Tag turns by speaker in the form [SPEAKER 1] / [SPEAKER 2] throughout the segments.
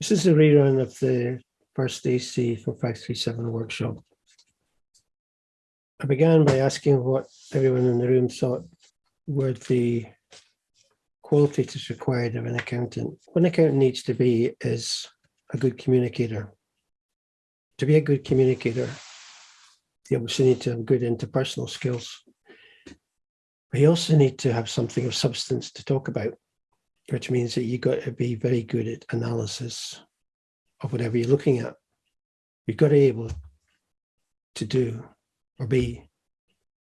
[SPEAKER 1] This is a rerun of the first AC for 537 workshop. I began by asking what everyone in the room thought were the qualities required of an accountant. What an accountant needs to be is a good communicator. To be a good communicator, you obviously need to have good interpersonal skills. But you also need to have something of substance to talk about, which means that you've got to be very good at analysis of whatever you're looking at. You've got to be able to do or be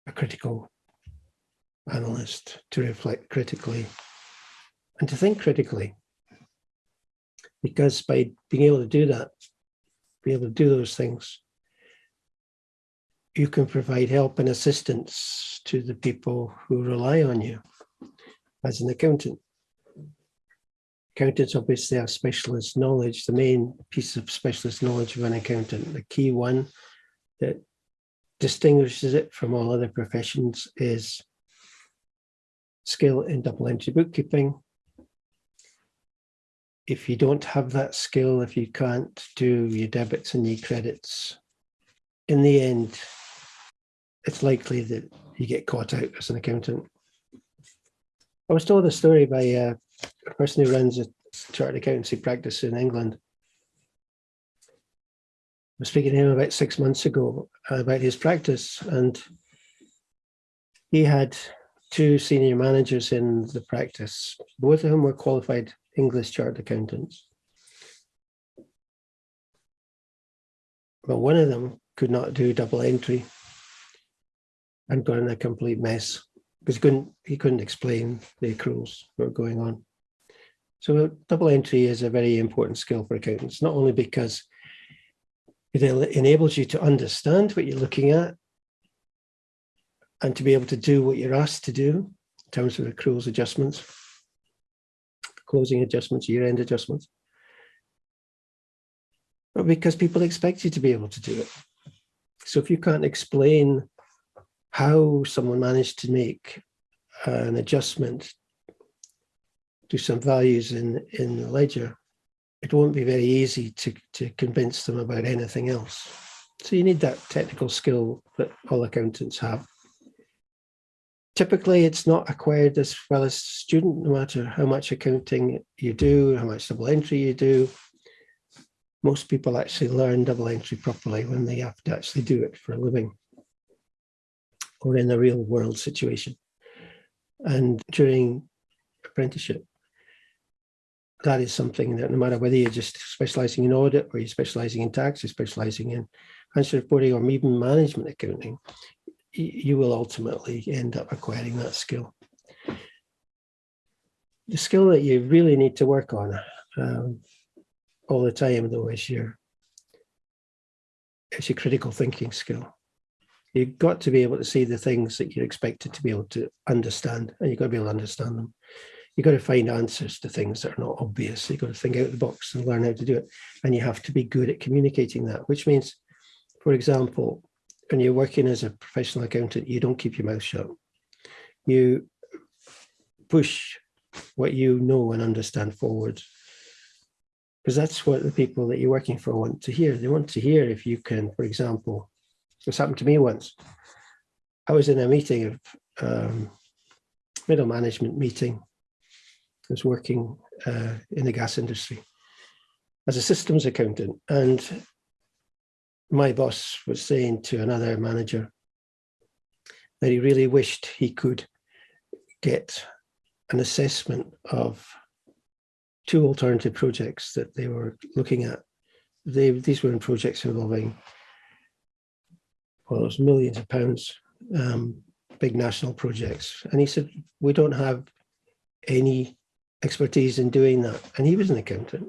[SPEAKER 1] a critical analyst, to reflect critically and to think critically. Because by being able to do that, be able to do those things, you can provide help and assistance to the people who rely on you as an accountant. Accountants obviously have specialist knowledge, the main piece of specialist knowledge of an accountant, the key one that distinguishes it from all other professions is skill in double entry bookkeeping. If you don't have that skill, if you can't do your debits and your credits, in the end, it's likely that you get caught out as an accountant. I was told a story by a person who runs a chartered accountancy practice in England. I was speaking to him about six months ago about his practice and he had two senior managers in the practice, both of whom were qualified English chartered accountants. But one of them could not do double entry and got in a complete mess because he couldn't, he couldn't explain the accruals that were going on. So double entry is a very important skill for accountants, not only because it enables you to understand what you're looking at and to be able to do what you're asked to do in terms of accruals adjustments, closing adjustments, year-end adjustments, but because people expect you to be able to do it. So if you can't explain how someone managed to make uh, an adjustment to some values in, in the ledger, it won't be very easy to, to convince them about anything else. So you need that technical skill that all accountants have. Typically, it's not acquired as well as student, no matter how much accounting you do, how much double entry you do. Most people actually learn double entry properly when they have to actually do it for a living or in a real world situation. And during apprenticeship, that is something that no matter whether you're just specializing in audit or you're specializing in tax, you're specializing in financial reporting or even management accounting, you will ultimately end up acquiring that skill. The skill that you really need to work on um, all the time though is your, is your critical thinking skill. You've got to be able to see the things that you're expected to be able to understand, and you've got to be able to understand them. You've got to find answers to things that are not obvious. You've got to think out of the box and learn how to do it. And you have to be good at communicating that, which means, for example, when you're working as a professional accountant, you don't keep your mouth shut. You push what you know and understand forward. Because that's what the people that you're working for want to hear. They want to hear if you can, for example, this happened to me once. I was in a meeting of um, middle management meeting. I was working uh, in the gas industry as a systems accountant and my boss was saying to another manager that he really wished he could get an assessment of two alternative projects that they were looking at. They, these were in projects involving well, it was millions of pounds, um, big national projects. And he said, we don't have any expertise in doing that. And he was an accountant.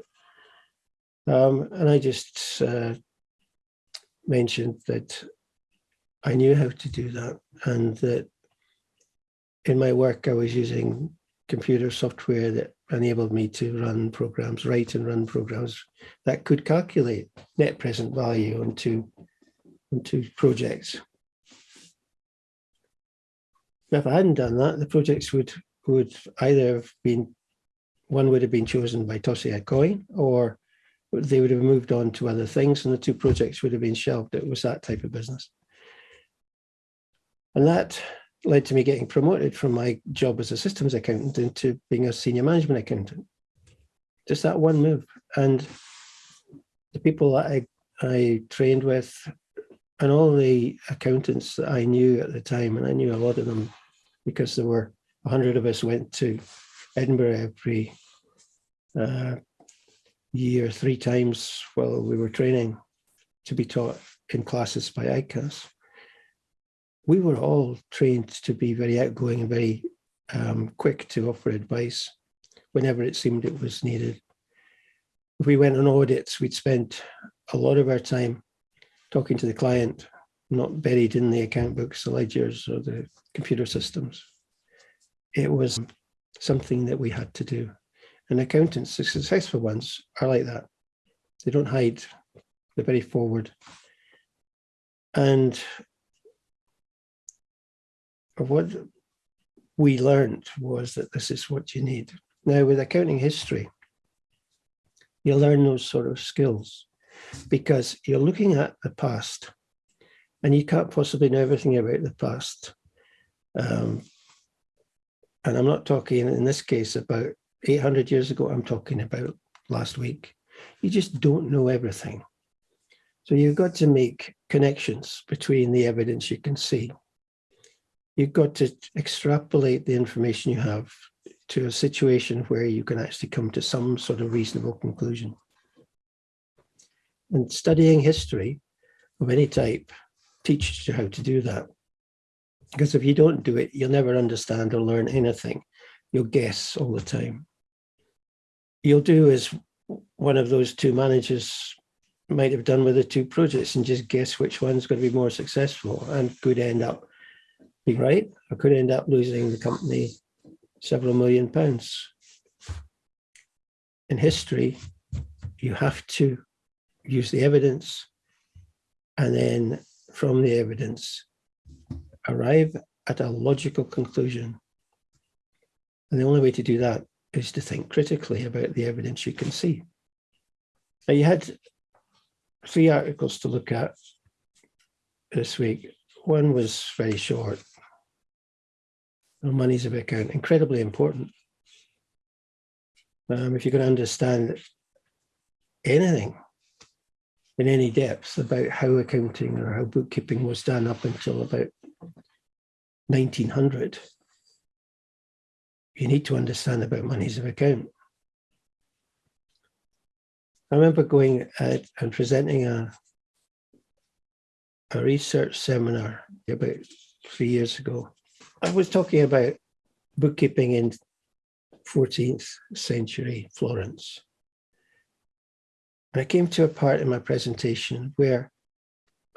[SPEAKER 1] Um, and I just uh, mentioned that I knew how to do that and that in my work I was using computer software that enabled me to run programs, write and run programs that could calculate net present value onto into projects. If I hadn't done that, the projects would would either have been one would have been chosen by tossing a coin or they would have moved on to other things and the two projects would have been shelved. It was that type of business. And that led to me getting promoted from my job as a systems accountant into being a senior management accountant. Just that one move. And the people that I, I trained with and all the accountants that I knew at the time, and I knew a lot of them because there were a hundred of us went to Edinburgh every uh, year, three times while we were training to be taught in classes by ICAS. We were all trained to be very outgoing and very um, quick to offer advice whenever it seemed it was needed. If we went on audits, we'd spent a lot of our time talking to the client, not buried in the account books, the ledgers or the computer systems. It was something that we had to do. And accountants, the successful ones, are like that. They don't hide, they're very forward. And what we learned was that this is what you need. Now, with accounting history, you learn those sort of skills because you're looking at the past and you can't possibly know everything about the past. Um, and I'm not talking in this case about 800 years ago, I'm talking about last week. You just don't know everything. So you've got to make connections between the evidence you can see. You've got to extrapolate the information you have to a situation where you can actually come to some sort of reasonable conclusion. And studying history of any type teaches you how to do that. Because if you don't do it, you'll never understand or learn anything. You'll guess all the time you'll do as one of those two managers might have done with the two projects and just guess which one's going to be more successful and could end up being right or could end up losing the company several million pounds. In history, you have to use the evidence and then from the evidence arrive at a logical conclusion. And the only way to do that is to think critically about the evidence you can see. Now you had three articles to look at this week. One was very short. Money's of account, incredibly important. Um, if you can understand anything in any depth about how accounting or how bookkeeping was done up until about 1900, you need to understand about monies of account. I remember going uh, and presenting a, a research seminar about three years ago. I was talking about bookkeeping in 14th century Florence. And I came to a part in my presentation where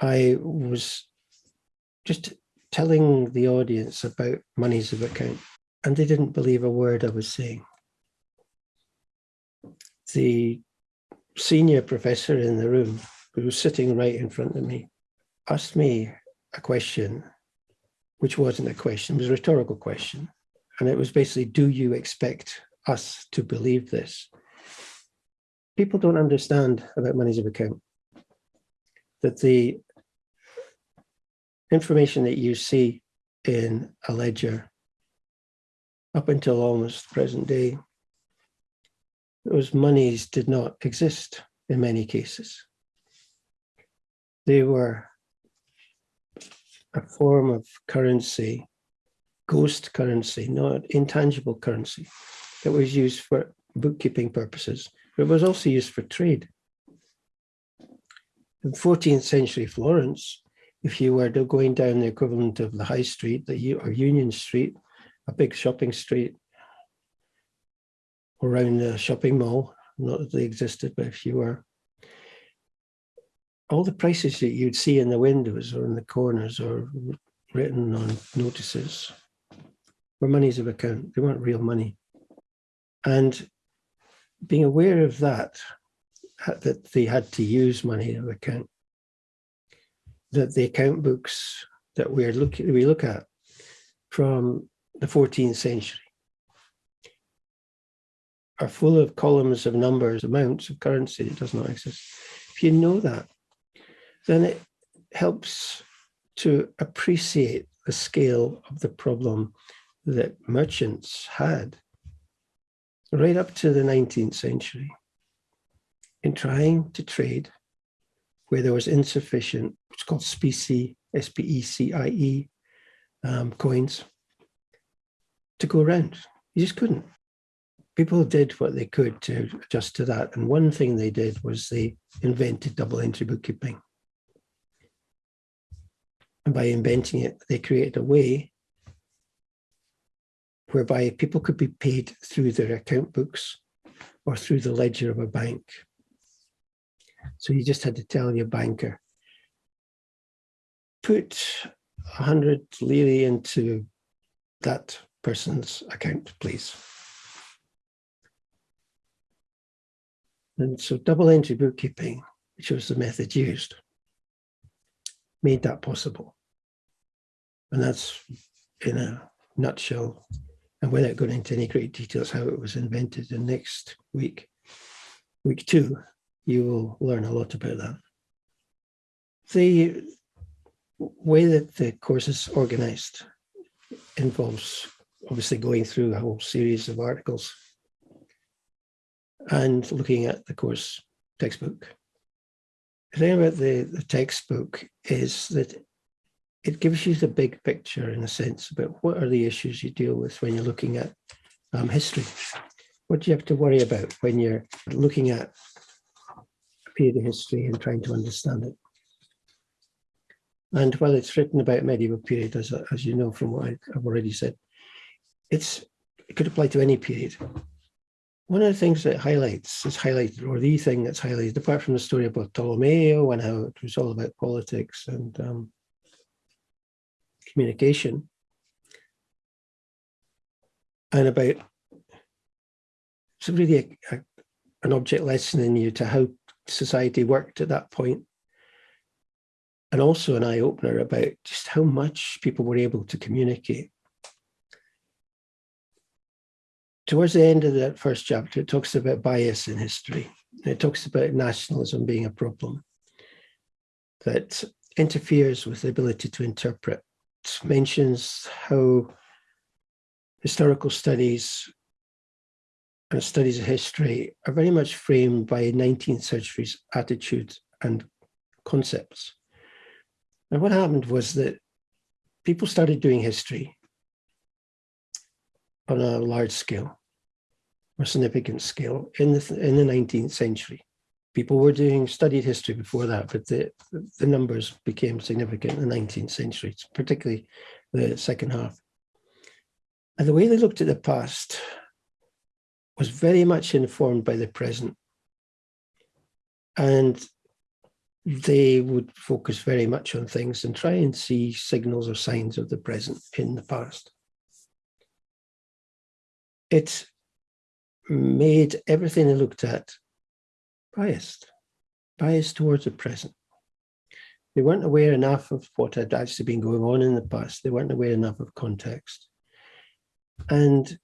[SPEAKER 1] I was just telling the audience about monies of account and they didn't believe a word I was saying. The senior professor in the room, who was sitting right in front of me, asked me a question, which wasn't a question, it was a rhetorical question. And it was basically, do you expect us to believe this? People don't understand about monies of account, that the information that you see in a ledger up until almost present day, those monies did not exist in many cases. They were a form of currency, ghost currency, not intangible currency, that was used for bookkeeping purposes, but was also used for trade. In 14th century Florence, if you were going down the equivalent of the high street the, or Union Street, a big shopping street around the shopping mall, not that they existed, but if you were, all the prices that you'd see in the windows or in the corners or written on notices were monies of account. They weren't real money. And being aware of that, uh, that they had to use money of account, that the account books that we're looking we look at from the 14th century are full of columns of numbers, amounts of currency that does not exist. If you know that, then it helps to appreciate the scale of the problem that merchants had right up to the 19th century in trying to trade where there was insufficient, it's called specie, S-P-E-C-I-E um, coins to go around. You just couldn't. People did what they could to adjust to that. And one thing they did was they invented double entry bookkeeping. And by inventing it, they created a way whereby people could be paid through their account books or through the ledger of a bank. So you just had to tell your banker, put 100 lire into that person's account, please. And so double entry bookkeeping, which was the method used, made that possible. And that's in a nutshell, and without going into any great details, how it was invented. And next week, week two, you will learn a lot about that. The way that the course is organized involves obviously going through a whole series of articles and looking at the course textbook. The thing about the, the textbook is that it gives you the big picture in a sense about what are the issues you deal with when you're looking at um, history. What do you have to worry about when you're looking at a period of history and trying to understand it. And while it's written about medieval period, as, as you know from what I've already said, it's it could apply to any period. One of the things that highlights is highlighted, or the thing that's highlighted, apart from the story about Bartolomeo and how it was all about politics and um, communication, and about it's really a, a, an object lesson in you to how society worked at that. And also an eye opener about just how much people were able to communicate. Towards the end of that first chapter, it talks about bias in history. It talks about nationalism being a problem that interferes with the ability to interpret. Mentions how historical studies and studies of history are very much framed by 19th century's attitudes and concepts. And what happened was that people started doing history on a large scale or significant scale in the, in the 19th century. People were doing studied history before that, but the, the numbers became significant in the 19th century, particularly the second half. And the way they looked at the past was very much informed by the present. And they would focus very much on things and try and see signals or signs of the present in the past. It made everything they looked at biased, biased towards the present. They weren't aware enough of what had actually been going on in the past. They weren't aware enough of context. And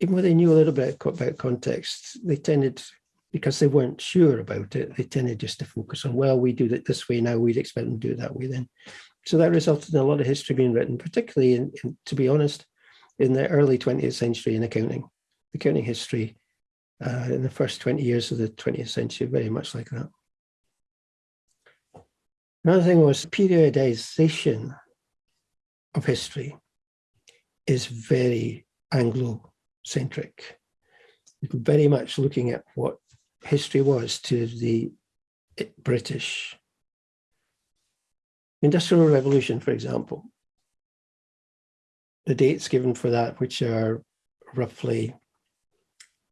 [SPEAKER 1] even though they knew a little bit about context, they tended, because they weren't sure about it, they tended just to focus on, well, we do it this way now, we'd expect them to do it that way then. So that resulted in a lot of history being written, particularly, in, in, to be honest, in the early 20th century in accounting. The accounting history uh, in the first 20 years of the 20th century, very much like that. Another thing was periodization of history is very Anglo centric, very much looking at what history was to the British. Industrial Revolution, for example, the dates given for that, which are roughly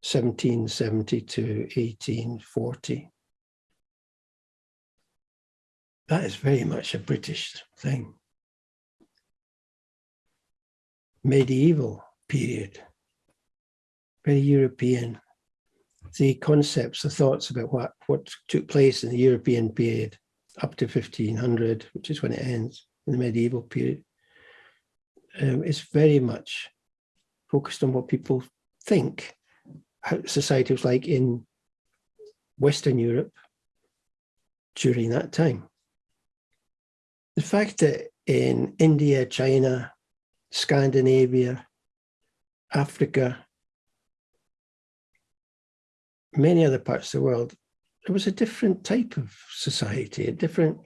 [SPEAKER 1] 1770 to 1840. That is very much a British thing. Medieval period, very European. The concepts, the thoughts about what, what took place in the European period up to 1500, which is when it ends in the medieval period, um, is very much focused on what people think society was like in Western Europe during that time. The fact that in India, China, Scandinavia, Africa, many other parts of the world, there was a different type of society, a different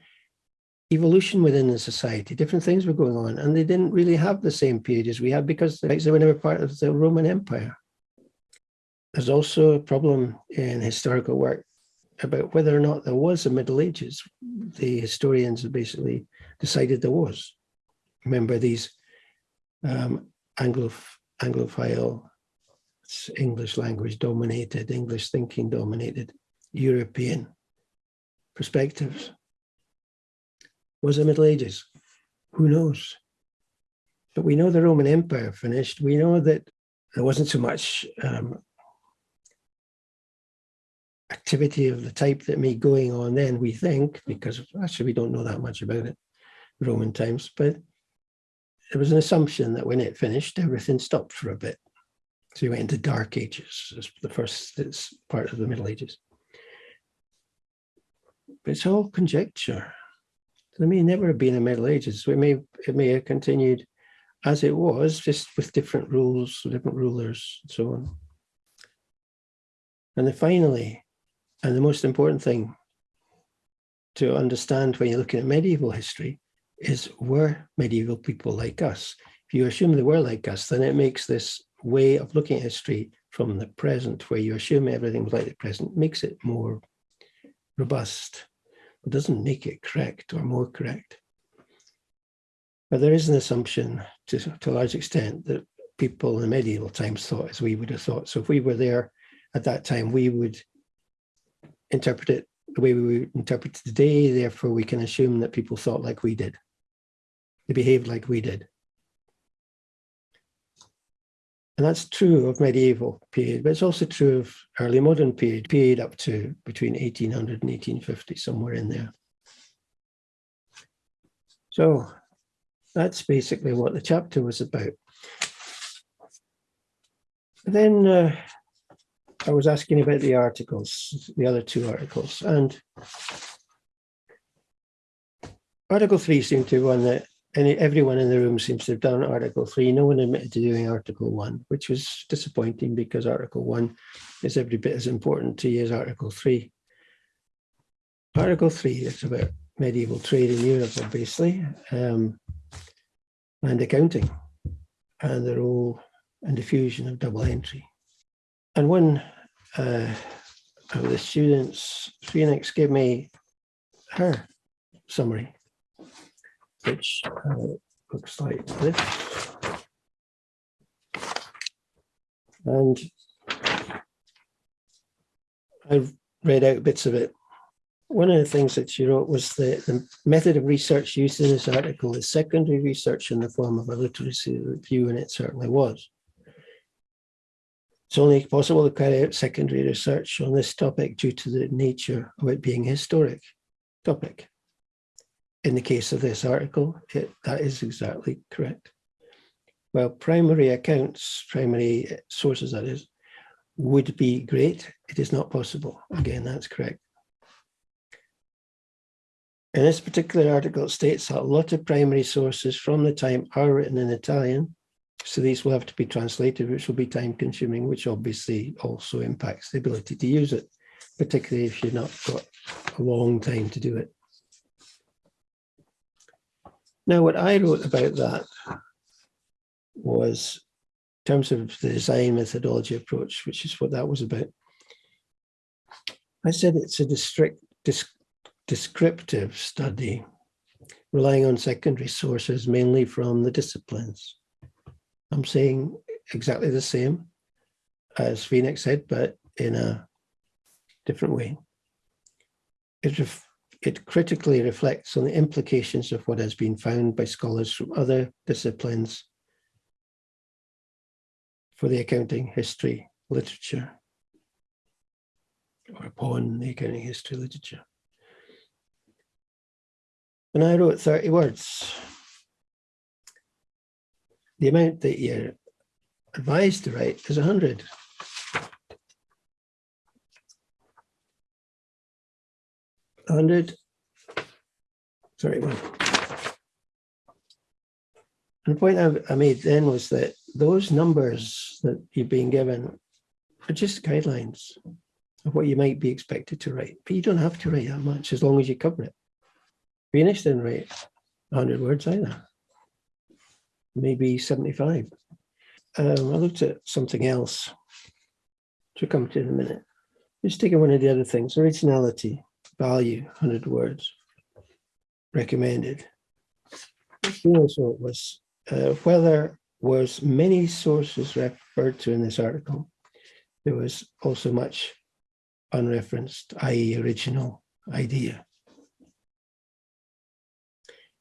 [SPEAKER 1] evolution within the society, different things were going on, and they didn't really have the same period as we had because they were never part of the Roman Empire. There's also a problem in historical work about whether or not there was a Middle Ages. The historians have basically decided there was. Remember these um, Anglo Anglophile, English language dominated, English thinking dominated, European perspectives. Was the Middle Ages? Who knows? But we know the Roman Empire finished. We know that there wasn't so much um, activity of the type that may going on then, we think, because actually we don't know that much about it, Roman times, but there was an assumption that when it finished, everything stopped for a bit. So you went into dark ages, the first part of the Middle Ages. But it's all conjecture. There may never have been a Middle Ages. It may it may have continued as it was, just with different rules, different rulers, and so on. And then finally, and the most important thing to understand when you're looking at medieval history is were medieval people like us? If you assume they were like us, then it makes this way of looking at history from the present, where you assume everything was like the present, makes it more robust. It doesn't make it correct or more correct. But there is an assumption to, to a large extent that people in medieval times thought as we would have thought. So if we were there at that time, we would interpret it the way we interpret it today. Therefore, we can assume that people thought like we did. They behaved like we did. And that's true of medieval period, but it's also true of early modern period, period up to between 1800 and 1850, somewhere in there. So that's basically what the chapter was about. then uh, I was asking about the articles, the other two articles, and Article 3 seemed to be one that any, everyone in the room seems to have done Article 3. No one admitted to doing Article 1, which was disappointing because Article 1 is every bit as important to you as Article 3. Article 3 is about medieval trade in Europe, obviously, um, and accounting, and the role and diffusion of double entry. And one uh, of the students, Phoenix, gave me her summary which uh, looks like this. And I've read out bits of it. One of the things that she wrote was that the method of research used in this article is secondary research in the form of a literacy review, and it certainly was. It's only possible to carry out secondary research on this topic due to the nature of it being a historic topic in the case of this article, it, that is exactly correct. Well, primary accounts, primary sources that is, would be great. It is not possible. Again, that's correct. In this particular article, it states that a lot of primary sources from the time are written in Italian. So these will have to be translated, which will be time consuming, which obviously also impacts the ability to use it, particularly if you've not got a long time to do it. Now, what I wrote about that was in terms of the design methodology approach, which is what that was about. I said it's a district, descriptive study relying on secondary sources, mainly from the disciplines. I'm saying exactly the same as Phoenix said, but in a different way. It it critically reflects on the implications of what has been found by scholars from other disciplines for the accounting history literature or upon the accounting history literature. And I wrote 30 words the amount that you're advised to write is 100. Hundred, sorry, one. And the point I, made then was that those numbers that you've been given are just guidelines of what you might be expected to write. But you don't have to write that much as long as you cover it. We didn't write 100 words either. Maybe 75. Um, I looked at something else, which we'll come to in a minute. Just taking one of the other things, originality, value, 100 words, recommended. Phoenix wrote was, uh, whether was many sources referred to in this article, there was also much unreferenced, i.e. original idea.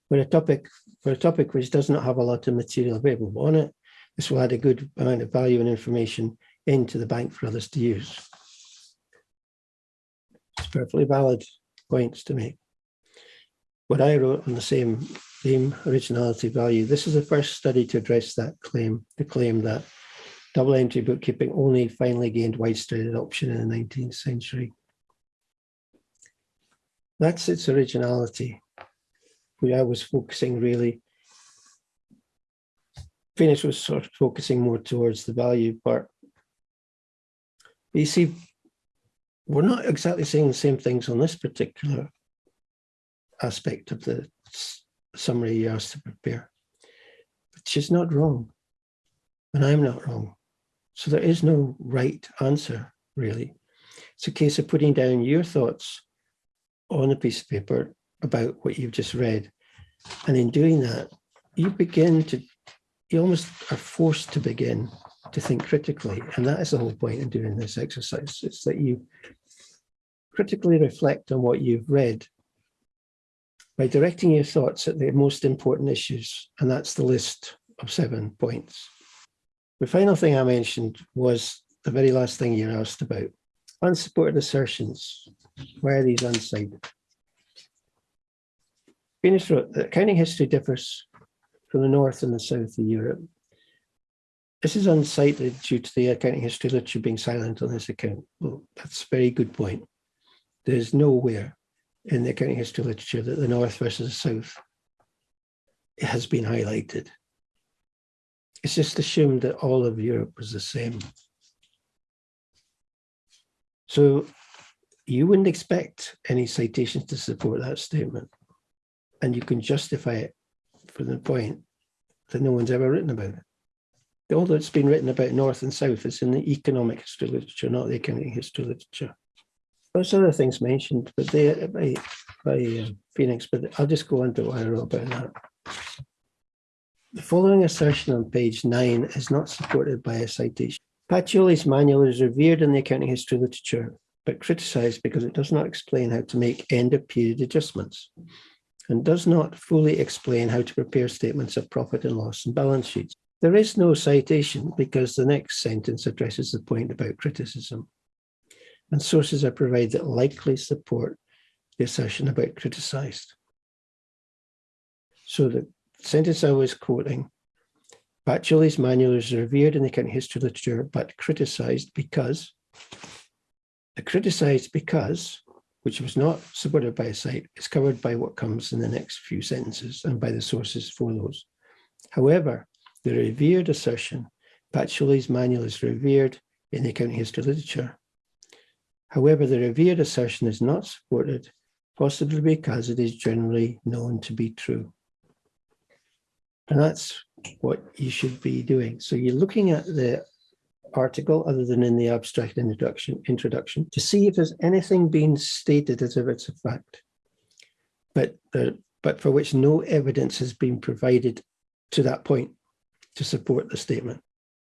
[SPEAKER 1] For a topic, for a topic which does not have a lot of material available on it, this will add a good amount of value and information into the bank for others to use. It's perfectly valid points to make. What I wrote on the same theme, originality value, this is the first study to address that claim, the claim that double entry bookkeeping only finally gained widespread adoption in the 19th century. That's its originality. Where I was focusing really, Phoenix was sort of focusing more towards the value part. You see, we're not exactly saying the same things on this particular aspect of the summary you asked to prepare. But she's not wrong, and I'm not wrong. So there is no right answer, really. It's a case of putting down your thoughts on a piece of paper about what you've just read. And in doing that, you begin to, you almost are forced to begin to think critically. And that is the whole point in doing this exercise. It's that you critically reflect on what you've read by directing your thoughts at the most important issues. And that's the list of seven points. The final thing I mentioned was the very last thing you're asked about. Unsupported assertions. Why are these unsigned? Phoenix wrote that accounting history differs from the north and the south of Europe. This is uncited due to the accounting history literature being silent on this account. Well, that's a very good point. There's nowhere in the accounting history literature that the north versus the south has been highlighted. It's just assumed that all of Europe was the same. So you wouldn't expect any citations to support that statement. And you can justify it for the point that no one's ever written about it. All that's been written about North and South is in the economic history literature, not the accounting history literature. There's other things mentioned, but they by, by uh, Phoenix, but I'll just go on to what I wrote about that. The following assertion on page nine is not supported by a citation. Pacioli's manual is revered in the accounting history literature, but criticized because it does not explain how to make end of period adjustments and does not fully explain how to prepare statements of profit and loss and balance sheets. There is no citation because the next sentence addresses the point about criticism and sources are provided that likely support the assertion about criticized. So the sentence I was quoting, Pacioli's manual is revered in the accounting history literature, but criticized because, criticized because, which was not supported by a cite, is covered by what comes in the next few sentences and by the sources for those. However, the revered assertion, Pacioli's manual is revered in the accounting history literature, However, the revered assertion is not supported, possibly because it is generally known to be true. And that's what you should be doing. So you're looking at the article other than in the abstract introduction introduction to see if there's anything being stated as if it's a fact, but but for which no evidence has been provided to that point to support the statement.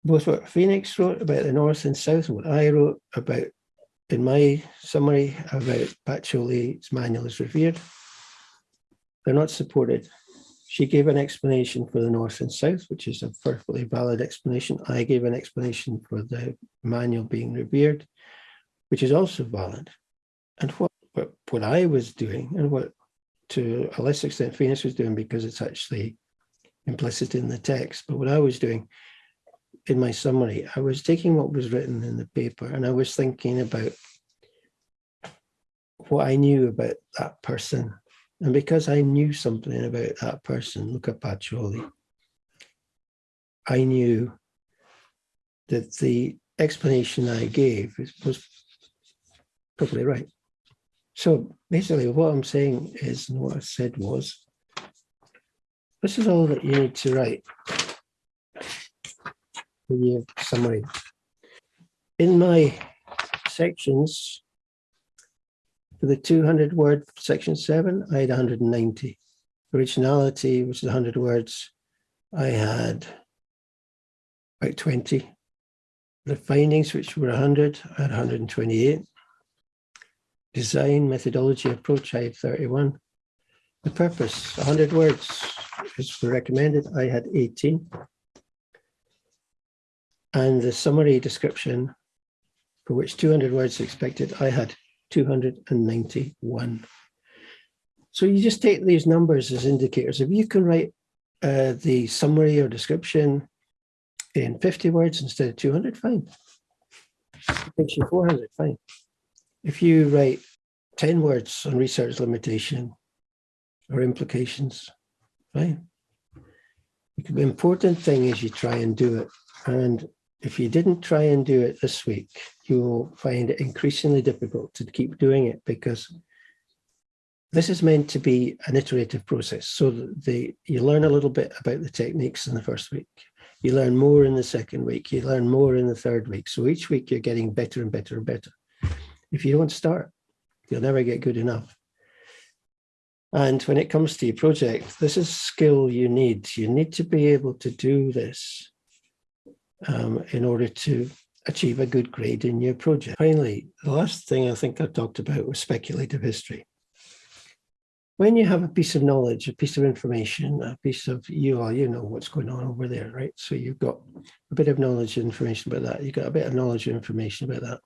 [SPEAKER 1] Both what Phoenix wrote about the North and South, and what I wrote about in my summary about Pacioli's manual is revered. They're not supported. She gave an explanation for the North and South, which is a perfectly valid explanation. I gave an explanation for the manual being revered, which is also valid. And what, what, what I was doing and what to a less extent Phoenix was doing because it's actually implicit in the text, but what I was doing in my summary, I was taking what was written in the paper and I was thinking about what I knew about that person. And because I knew something about that person, Luca Pacioli, I knew that the explanation I gave was probably right. So basically what I'm saying is, and what I said was, this is all that you need to write in your summary. In my sections, for the 200 word section seven, I had 190. Originality, which is 100 words, I had about 20. The findings, which were 100, I had 128. Design, methodology, approach, I had 31. The purpose, 100 words is recommended, I had 18. And the summary description, for which 200 words expected, I had 291. So you just take these numbers as indicators. If you can write uh, the summary or description in 50 words instead of 200, fine. It makes you 400, fine. If you write 10 words on research limitation or implications, fine. The important thing is you try and do it. And if you didn't try and do it this week, you will find it increasingly difficult to keep doing it because this is meant to be an iterative process. So the, you learn a little bit about the techniques in the first week. You learn more in the second week. You learn more in the third week. So each week you're getting better and better and better. If you don't start, you'll never get good enough. And when it comes to your project, this is skill you need. You need to be able to do this um, in order to achieve a good grade in your project. Finally, the last thing I think I talked about was speculative history. When you have a piece of knowledge, a piece of information, a piece of you are, you know what's going on over there, right? So you've got a bit of knowledge and information about that. You've got a bit of knowledge and information about that.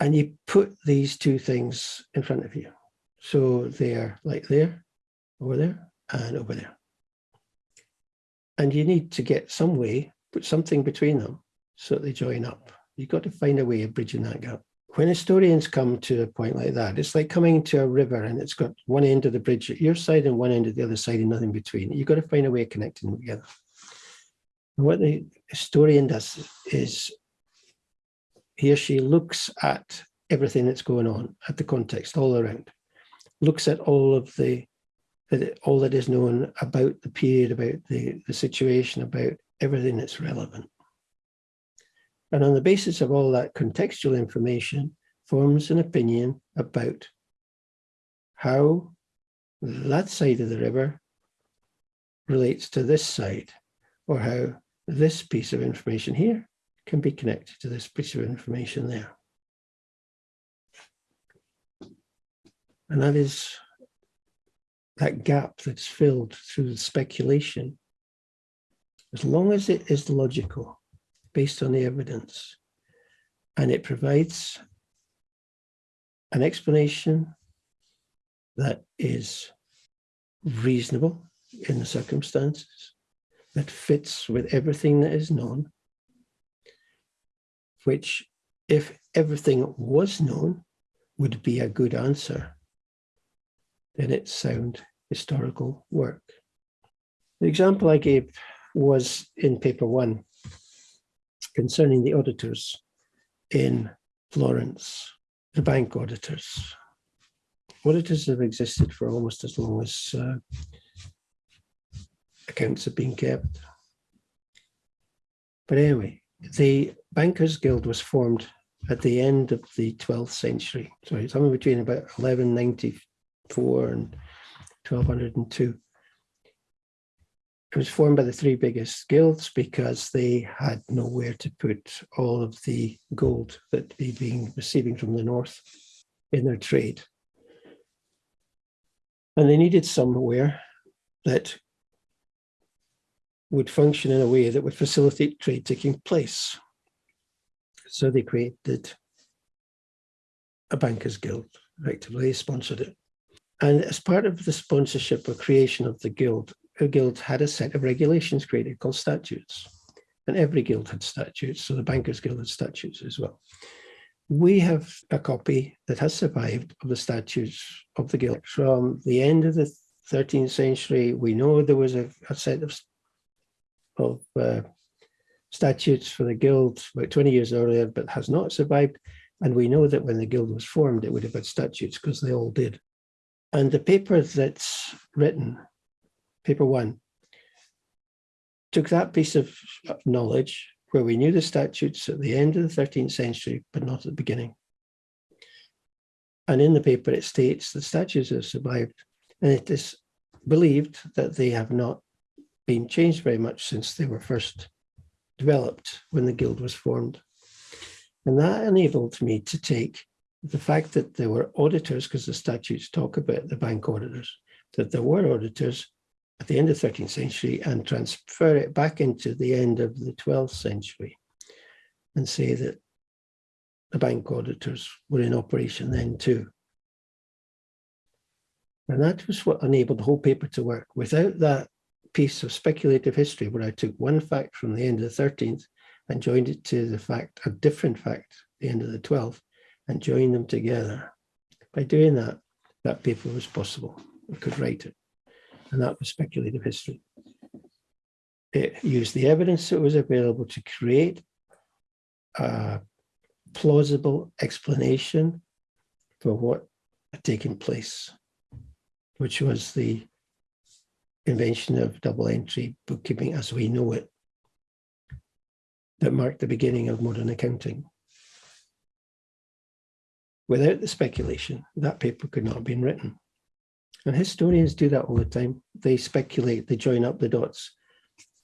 [SPEAKER 1] And you put these two things in front of you. So they're like there, over there, and over there. And you need to get some way put something between them so they join up. You've got to find a way of bridging that gap. When historians come to a point like that, it's like coming to a river and it's got one end of the bridge at your side and one end at the other side and nothing between. You've got to find a way of connecting them together. And what the historian does is he or she looks at everything that's going on, at the context all around, looks at all of the all that is known about the period, about the, the situation, about everything that's relevant. And on the basis of all that contextual information, forms an opinion about how that side of the river relates to this side, or how this piece of information here can be connected to this piece of information there. And that is that gap that's filled through speculation as long as it is logical, based on the evidence, and it provides an explanation that is reasonable in the circumstances, that fits with everything that is known, which if everything was known would be a good answer, then it's sound historical work. The example I gave was in paper one concerning the auditors in Florence, the bank auditors. Auditors have existed for almost as long as uh, accounts have been kept. But anyway, the Bankers Guild was formed at the end of the 12th century. Sorry, somewhere between about 1194 and 1202. It was formed by the three biggest guilds because they had nowhere to put all of the gold that they'd been receiving from the north in their trade. And they needed somewhere that would function in a way that would facilitate trade taking place. So they created a bankers guild, effectively, sponsored it. And as part of the sponsorship or creation of the guild, a guild had a set of regulations created called statutes. And every guild had statutes, so the Bankers Guild had statutes as well. We have a copy that has survived of the statutes of the guild from the end of the 13th century. We know there was a, a set of, of uh, statutes for the guild about 20 years earlier, but has not survived. And we know that when the guild was formed, it would have had statutes because they all did. And the paper that's written, paper one, took that piece of knowledge where we knew the statutes at the end of the 13th century, but not at the beginning. And in the paper, it states the statutes have survived, and it is believed that they have not been changed very much since they were first developed when the guild was formed. And that enabled me to take the fact that there were auditors, because the statutes talk about the bank auditors, that there were auditors at the end of the 13th century and transfer it back into the end of the 12th century and say that the bank auditors were in operation then too. And that was what enabled the whole paper to work. Without that piece of speculative history where I took one fact from the end of the 13th and joined it to the fact, a different fact, the end of the 12th, and joined them together. By doing that, that paper was possible. I could write it. And that was speculative history. It used the evidence that was available to create a plausible explanation for what had taken place, which was the invention of double entry bookkeeping as we know it that marked the beginning of modern accounting. Without the speculation, that paper could not have been written. And historians do that all the time. They speculate, they join up the dots.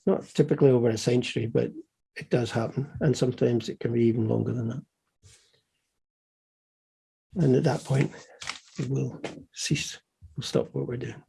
[SPEAKER 1] Not typically over a century, but it does happen. And sometimes it can be even longer than that. And at that point, we'll cease. We'll stop what we're doing.